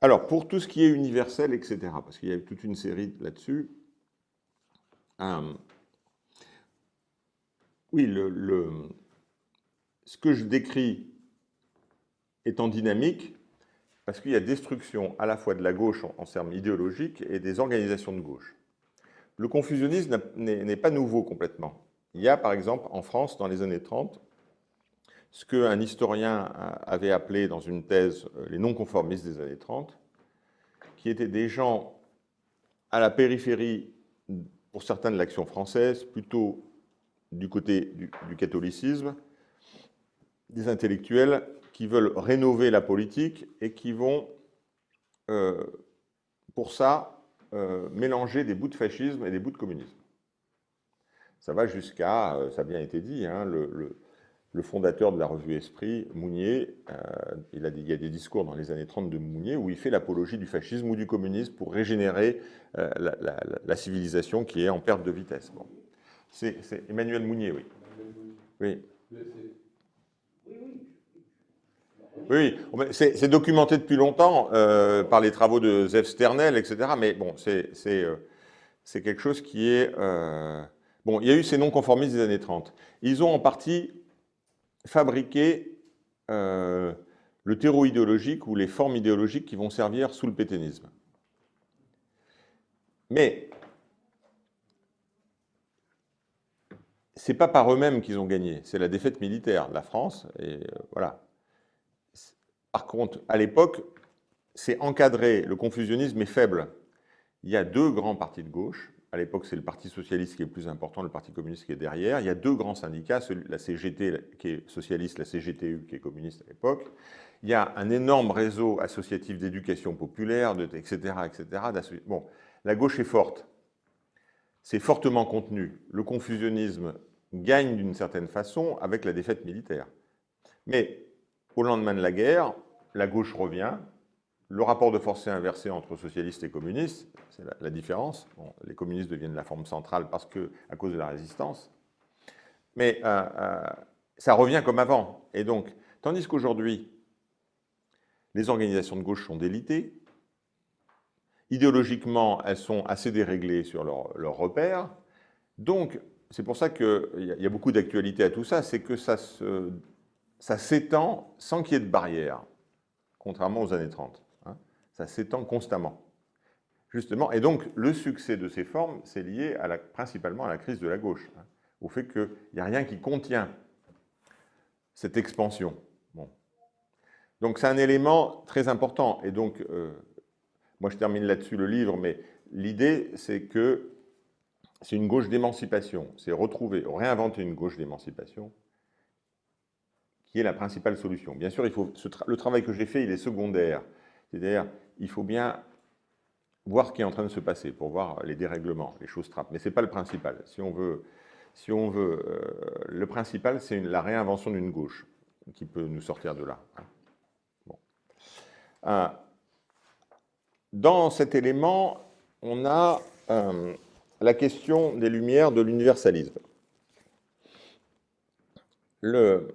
Alors, pour tout ce qui est universel, etc., parce qu'il y a toute une série là-dessus, euh, oui, ce que je décris étant dynamique, parce qu'il y a destruction à la fois de la gauche en, termes idéologiques et des organisations de gauche. Le confusionnisme n'est pas nouveau complètement. Il y a par exemple en France, dans les années 30, ce qu'un historien avait appelé dans une thèse euh, les non-conformistes des années 30, qui étaient des gens à la périphérie, pour certains de l'action française, plutôt du côté du, catholicisme, des intellectuels qui veulent rénover la politique et qui vont, euh, pour ça, euh, mélanger des bouts de fascisme et des bouts de communisme. Ça va jusqu'à, ça a bien été dit, hein, le, fondateur de la revue Esprit, Mounier, il, a, il, y a des discours dans les années 30 de Mounier où il fait l'apologie du fascisme ou du communisme pour régénérer la, civilisation qui est en perte de vitesse. C'est Emmanuel Mounier, oui. Oui. Oui, c'est documenté depuis longtemps euh, par les travaux de Zev Sternel, etc. Mais bon, c'est euh, quelque chose qui est... Euh, bon, il y a eu ces non-conformistes des années 30. Ils ont en partie fabriqué le terreau idéologique ou les formes idéologiques qui vont servir sous le pétainisme. Mais c'est pas par eux-mêmes qu'ils ont gagné, c'est la défaite militaire de la France, et euh, voilà. Par contre, à l'époque, c'est encadré, le confusionnisme est faible. Il y a deux grands partis de gauche, à l'époque c'est le Parti Socialiste qui est le plus important, le Parti Communiste qui est derrière, il y a deux grands syndicats, la CGT qui est socialiste, la CGTU qui est communiste à l'époque, il y a un énorme réseau associatif d'éducation populaire, etc., etc. Bon, la gauche est forte, c'est fortement contenu. Le confusionnisme gagne d'une certaine façon avec la défaite militaire. Mais au lendemain de la guerre, la gauche revient, le rapport de force est inversé entre socialistes et communistes, c'est la, différence. les communistes deviennent la forme centrale parce que, à cause de la résistance. Mais euh, euh, ça revient comme avant. Et donc, tandis qu'aujourd'hui, les organisations de gauche sont délitées, idéologiquement, elles sont assez déréglées sur leurs leur repères, donc c'est pour ça qu'il y, a beaucoup d'actualité à tout ça, c'est que ça s'étend sans qu'il y ait de barrière, contrairement aux années 30. Ça s'étend constamment. Justement, et donc le succès de ces formes, c'est lié principalement à la crise de la gauche, hein, au fait qu'il n'y a rien qui contient cette expansion. Donc c'est un élément très important. Et donc, euh, moi je termine là-dessus le livre, mais l'idée c'est que c'est une gauche d'émancipation. C'est retrouver, réinventer une gauche d'émancipation qui est la principale solution. Bien sûr, le travail que j'ai fait, il est secondaire. C'est-à-dire, il faut bien voir ce qui est en train de se passer pour voir les dérèglements, les choses trappes. Mais ce n'est pas le principal. Si on veut, si on veut euh, le principal, c'est la réinvention d'une gauche qui peut nous sortir de là. Hein. Euh, dans cet élément, on a euh, la question des Lumières de l'universalisme. Le,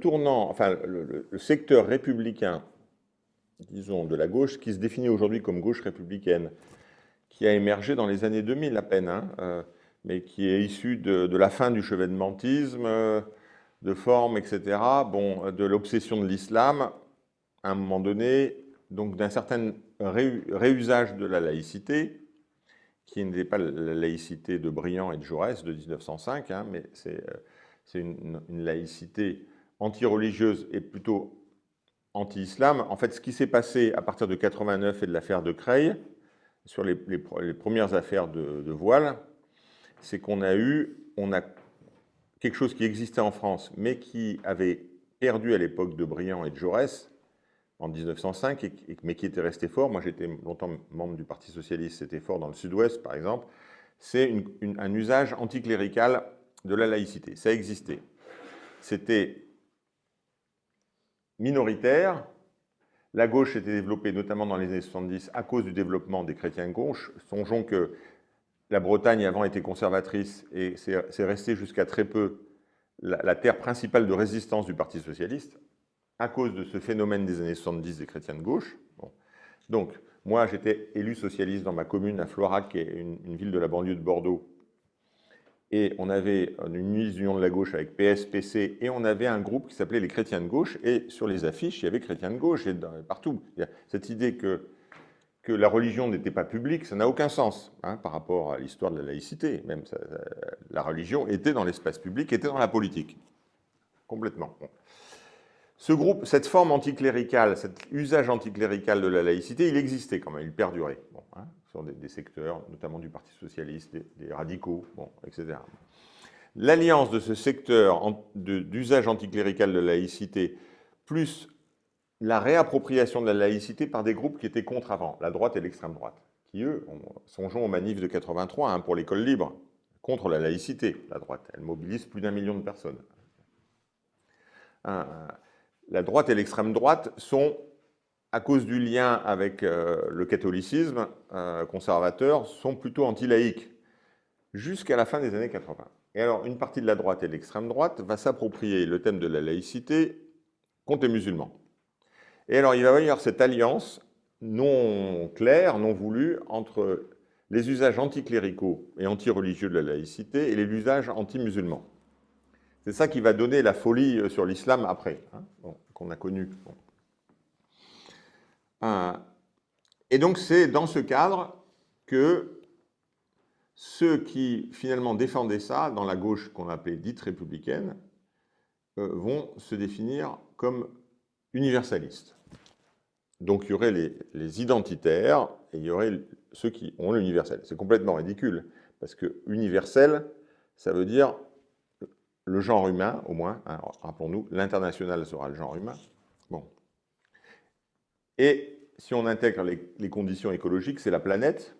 tournant, enfin, le, secteur républicain, disons, de la gauche, qui se définit aujourd'hui comme gauche républicaine, qui a émergé dans les années 2000 à peine, hein, euh, mais qui est issu de, la fin du chevènementisme, de forme, etc., bon, de l'obsession de l'islam, à un moment donné, donc d'un certain réusage de la laïcité, qui n'était pas la laïcité de Briand et de Jaurès de 1905, hein, mais c'est euh, une, laïcité anti-religieuse et plutôt anti-islam. En fait, ce qui s'est passé à partir de 89 et de l'affaire de Creil, sur les, premières affaires de, voile, c'est qu'on a eu on a quelque chose qui existait en France, mais qui avait perdu à l'époque de Briand et de Jaurès, en 1905, mais qui était resté fort. Moi, j'étais longtemps membre du Parti Socialiste, c'était fort dans le Sud-Ouest, par exemple. C'est un usage anticlérical de la laïcité. Ça existait. C'était minoritaire. La gauche était développée notamment dans les années 70 à cause du développement des chrétiens gauche. Songeons que la Bretagne avant était conservatrice et c'est resté jusqu'à très peu la, la terre principale de résistance du Parti Socialiste à cause de ce phénomène des années 70 des chrétiens de gauche. Donc, moi, j'étais élu socialiste dans ma commune à Florac, qui est une, ville de la banlieue de Bordeaux. Et on avait une union de la gauche avec PS, PC, et on avait un groupe qui s'appelait les chrétiens de gauche. Et sur les affiches, il y avait chrétiens de gauche, et partout. Cette idée que, que la religion n'était pas publique, ça n'a aucun sens hein, par rapport à l'histoire de la laïcité. Même la religion était dans l'espace public, était dans la politique. Complètement. Ce groupe, cette forme anticléricale, cet usage anticlérical de la laïcité, il existait quand même, il perdurait bon, hein, sur des, secteurs, notamment du Parti Socialiste, des, radicaux, bon, etc. L'alliance de ce secteur d'usage anticlérical de la laïcité, plus la réappropriation de la laïcité par des groupes qui étaient contre avant, la droite et l'extrême droite, qui eux, songeons aux manifs de 83 hein, pour l'école libre, contre la laïcité, la droite. Elle mobilise plus d'un million de personnes. Un, la droite et l'extrême droite sont, à cause du lien avec euh, le catholicisme euh, conservateur, sont plutôt anti-laïques, jusqu'à la fin des années 80. Et alors, une partie de la droite et l'extrême droite va s'approprier le thème de la laïcité contre les musulmans. Et alors, il va y avoir cette alliance non claire, non voulue, entre les usages anticléricaux et anti-religieux de la laïcité et les usages anti-musulmans. C'est ça qui va donner la folie euh, sur l'islam après, hein, qu'on a connu. Et donc c'est dans ce cadre que ceux qui finalement défendaient ça, dans la gauche qu'on appelait dite républicaine, euh, vont se définir comme universalistes. Donc il y aurait les, les, identitaires et il y aurait ceux qui ont l'universel. C'est complètement ridicule, parce que universel, ça veut dire le genre humain, au moins, hein, rappelons-nous, l'international sera le genre humain. Et si on intègre les, conditions écologiques, c'est la planète.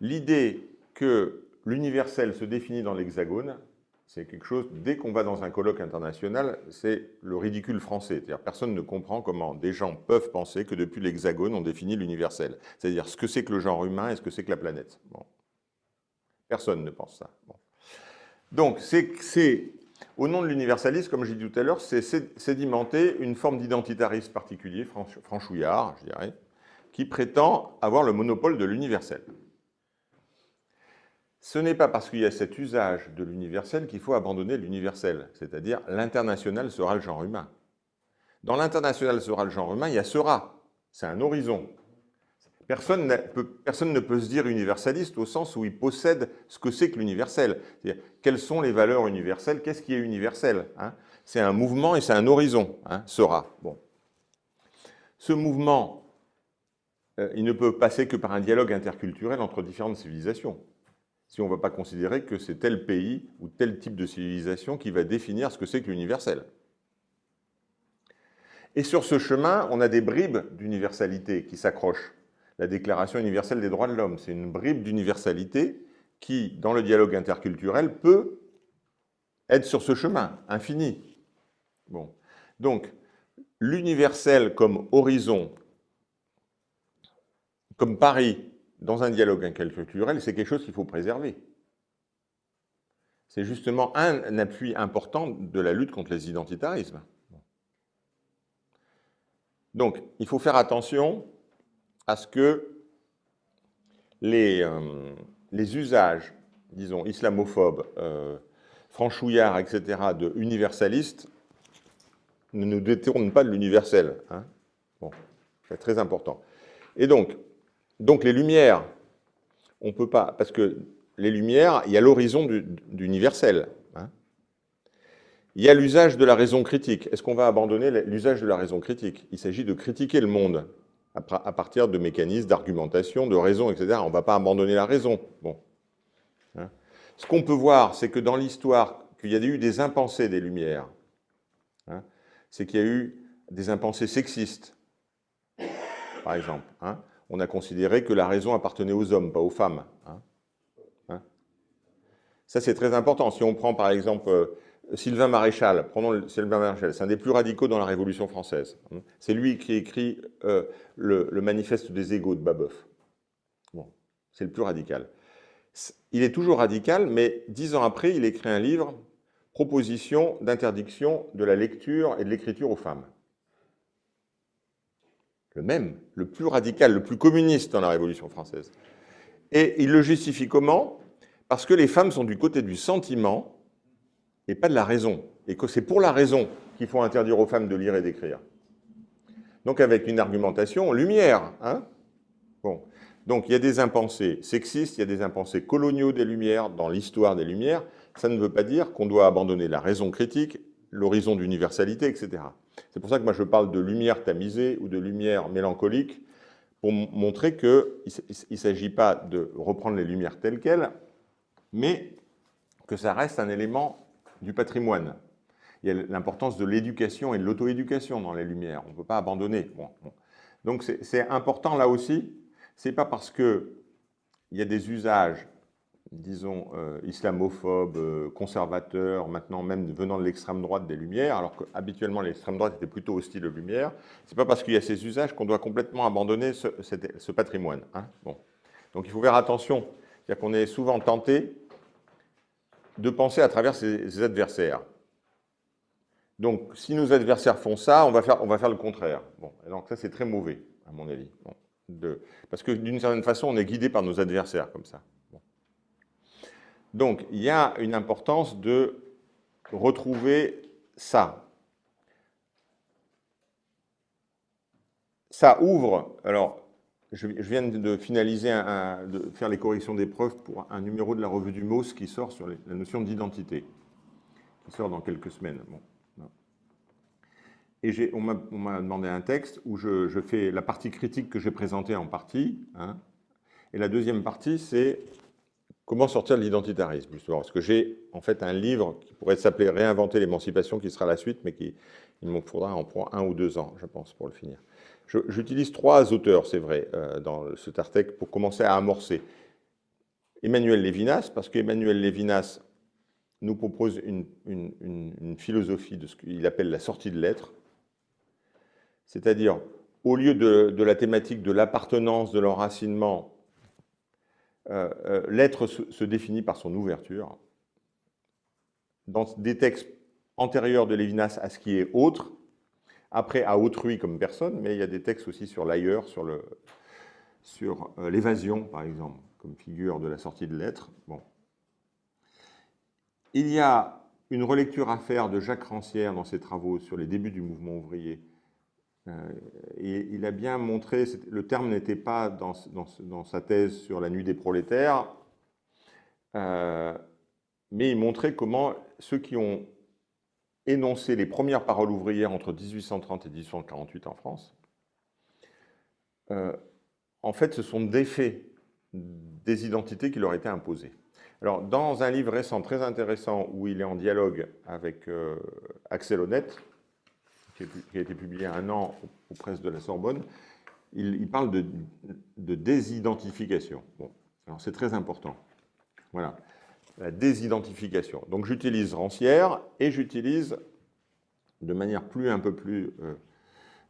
L'idée que l'universel se définit dans l'hexagone, c'est quelque chose, dès qu'on va dans un colloque international, c'est le ridicule français. C'est-à-dire personne ne comprend comment des gens peuvent penser que depuis l'hexagone, on définit l'universel. C'est-à-dire ce que c'est que le genre humain et ce que c'est que la planète. Bon. Personne ne pense ça. Donc, c'est au nom de l'universalisme, comme j'ai dit tout à l'heure, c'est sédimenter une forme d'identitarisme particulier, franchouillard, je dirais, qui prétend avoir le monopole de l'universel. Ce n'est pas parce qu'il y a cet usage de l'universel qu'il faut abandonner l'universel, c'est-à-dire l'international sera le genre humain. Dans l'international sera le genre humain, il y a sera, c'est un horizon, Personne, ne peut se dire universaliste au sens où il possède ce que c'est que l'universel. Quelles sont les valeurs universelles? Qu'est-ce qui est universel hein? C'est un mouvement et c'est un horizon, hein, sera. Bon. Ce mouvement, euh, il ne peut passer que par un dialogue interculturel entre différentes civilisations. Si on ne va pas considérer que c'est tel pays ou tel type de civilisation qui va définir ce que c'est que l'universel. Et sur ce chemin, on a des bribes d'universalité qui s'accrochent la Déclaration universelle des droits de l'homme. C'est une bribe d'universalité qui, dans le dialogue interculturel, peut être sur ce chemin infini. Bon. Donc, l'universel comme horizon, comme Paris, dans un dialogue interculturel, c'est quelque chose qu'il faut préserver. C'est justement un appui important de la lutte contre les identitarismes. Donc, il faut faire attention à ce que les, euh, usages, disons, islamophobes, euh, franchouillards, etc., de universalistes, ne nous détournent pas de l'universel. Hein. bon, c'est très important. Et donc, donc les Lumières, on ne peut pas, parce que les Lumières, il y a l'horizon d'universel. Hein. Il y a l'usage de la raison critique. Est-ce qu'on va abandonner l'usage de la raison critique? Il s'agit de critiquer le monde à partir de mécanismes d'argumentation, de raison, etc. On ne va pas abandonner la raison. Bon. Hein. Ce qu'on peut voir, c'est que dans l'histoire, qu'il y a eu des impensés des Lumières. Hein. c'est qu'il y a eu des impensés sexistes, par exemple. Hein. On a considéré que la raison appartenait aux hommes, pas aux femmes. Ça, c'est très important. Si on prend, par exemple, euh, Sylvain Maréchal, prenons Sylvain Maréchal, c'est un des plus radicaux dans la Révolution française. C'est lui qui écrit euh, le, manifeste des égaux de Babeuf. C'est le plus radical. Il est toujours radical, mais dix ans après, il écrit un livre proposition d'interdiction de la lecture et de l'écriture aux femmes. Le même, le plus radical, le plus communiste dans la Révolution française. Et il le justifie comment? Parce que les femmes sont du côté du sentiment et pas de la raison. Et que c'est pour la raison qu'il faut interdire aux femmes de lire et d'écrire. Donc avec une argumentation lumière. Hein bon. Donc il y a des impensés sexistes, il y a des impensés coloniaux des Lumières dans l'histoire des Lumières. Ça ne veut pas dire qu'on doit abandonner la raison critique, l'horizon d'universalité, etc. C'est pour ça que moi je parle de lumière tamisée ou de lumière mélancolique pour montrer qu'il ne s'agit pas de reprendre les lumières telles quelles, mais que ça reste un élément du patrimoine. Il y a l'importance de l'éducation et de l'auto-éducation dans les lumières. On ne peut pas abandonner. Donc c'est important là aussi c'est pas parce qu'il y a des usages, disons, euh, islamophobes, euh, conservateurs, maintenant même venant de l'extrême droite des Lumières, alors qu'habituellement l'extrême droite était plutôt hostile aux Lumières, c'est pas parce qu'il y a ces usages qu'on doit complètement abandonner ce, patrimoine. Hein. bon. Donc il faut faire attention, c'est-à-dire qu'on est souvent tenté de penser à travers ses, adversaires. Donc, si nos adversaires font ça, on va faire, on va faire le contraire. Bon, donc ça, c'est très mauvais, à mon avis. Bon. Parce que d'une certaine façon, on est guidé par nos adversaires comme ça. Donc, il y a une importance de retrouver ça. Ça ouvre, alors, je viens de finaliser, de faire les corrections des preuves pour un numéro de la revue du MOS qui sort sur la notion d'identité, qui sort dans quelques semaines. Et on m'a demandé un texte où je, fais la partie critique que j'ai présentée en partie. Hein. et la deuxième partie, c'est comment sortir de l'identitarisme. Parce que j'ai en fait un livre qui pourrait s'appeler Réinventer l'émancipation, qui sera la suite, mais qui, il me faudra en prendre un ou deux ans, je pense, pour le finir. J'utilise trois auteurs, c'est vrai, euh, dans ce Tartec pour commencer à amorcer. Emmanuel Lévinas, parce qu'Emmanuel Lévinas nous propose une, philosophie de ce qu'il appelle la sortie de l'être, c'est-à-dire, au lieu de, la thématique de l'appartenance, de l'enracinement, euh, euh, l'être se, définit par son ouverture. Dans des textes antérieurs de Lévinas à ce qui est autre, après à autrui comme personne, mais il y a des textes aussi sur l'ailleurs, sur euh, l'évasion, par exemple, comme figure de la sortie de l'être. Bon. Il y a une relecture à faire de Jacques Rancière dans ses travaux sur les débuts du mouvement ouvrier, euh, il a bien montré, le terme n'était pas dans, sa thèse sur la nuit des prolétaires, euh, mais il montrait comment ceux qui ont énoncé les premières paroles ouvrières entre 1830 et 1848 en France, euh, en fait, ce sont des faits des identités qui leur étaient imposées. Alors, dans un livre récent très intéressant où il est en dialogue avec Axel Honnête, qui a été publié un an aux presses de la Sorbonne, il, parle de, désidentification. Bon, alors c'est très important. Voilà, la désidentification. Donc j'utilise Rancière et j'utilise de manière plus un peu plus euh,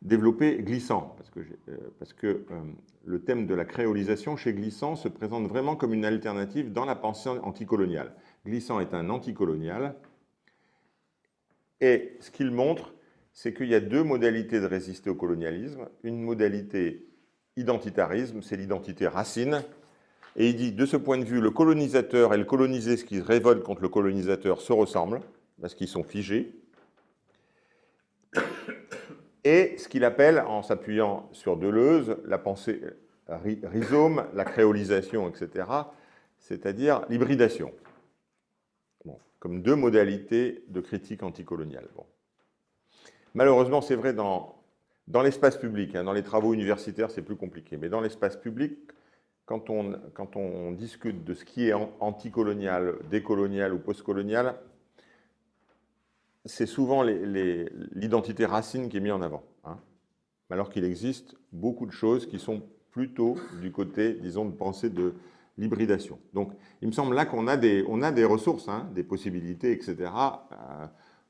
développée Glissant, parce que, euh, parce que euh, le thème de la créolisation chez Glissant se présente vraiment comme une alternative dans la pensée anticoloniale. Glissant est un anticolonial, et ce qu'il montre, c'est qu'il y a deux modalités de résister au colonialisme. Une modalité identitarisme, c'est l'identité racine. Et il dit, de ce point de vue, le colonisateur et le colonisé, ce qui révolte contre le colonisateur, se ressemblent, parce qu'ils sont figés. Et ce qu'il appelle, en s'appuyant sur Deleuze, la pensée rhizome, la créolisation, etc., c'est-à-dire l'hybridation, comme deux modalités de critique anticoloniale. Bon. Malheureusement, c'est vrai dans, dans l'espace public. Hein, dans les travaux universitaires, c'est plus compliqué. Mais dans l'espace public, quand on, discute de ce qui est anticolonial, décolonial ou postcolonial, c'est souvent l'identité racine qui est mise en avant. Hein. alors qu'il existe beaucoup de choses qui sont plutôt du côté, disons, de pensée de l'hybridation. Donc, il me semble là qu'on a, des, ressources, hein, des possibilités, etc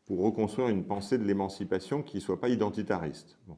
pour reconstruire une pensée de l'émancipation qui ne soit pas identitariste. Bon.